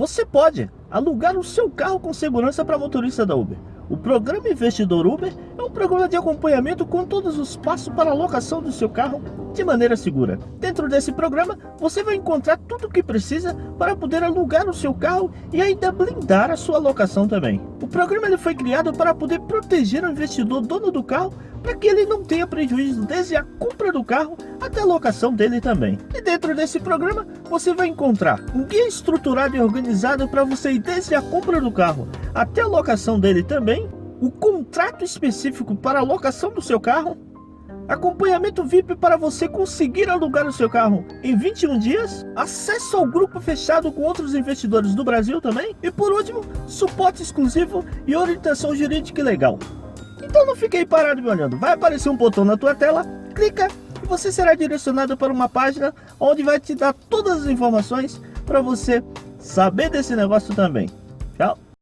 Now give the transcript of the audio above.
você pode alugar o seu carro com segurança para motorista da Uber. O programa Investidor Uber é um programa de acompanhamento com todos os passos para a locação do seu carro de maneira segura. Dentro desse programa, você vai encontrar tudo o que precisa para poder alugar o seu carro e ainda blindar a sua locação também. O programa ele foi criado para poder proteger o investidor dono do carro para que ele não tenha prejuízo desde a compra do carro até a locação dele também. E dentro desse programa, você vai encontrar um guia estruturado e organizado para você ir desde a compra do carro até a locação dele também, o contrato específico para a locação do seu carro, acompanhamento VIP para você conseguir alugar o seu carro em 21 dias, acesso ao grupo fechado com outros investidores do Brasil também, e por último, suporte exclusivo e orientação jurídica legal. Então não fique aí parado me olhando, vai aparecer um botão na tua tela, clica e você será direcionado para uma página onde vai te dar todas as informações para você saber desse negócio também. Tchau!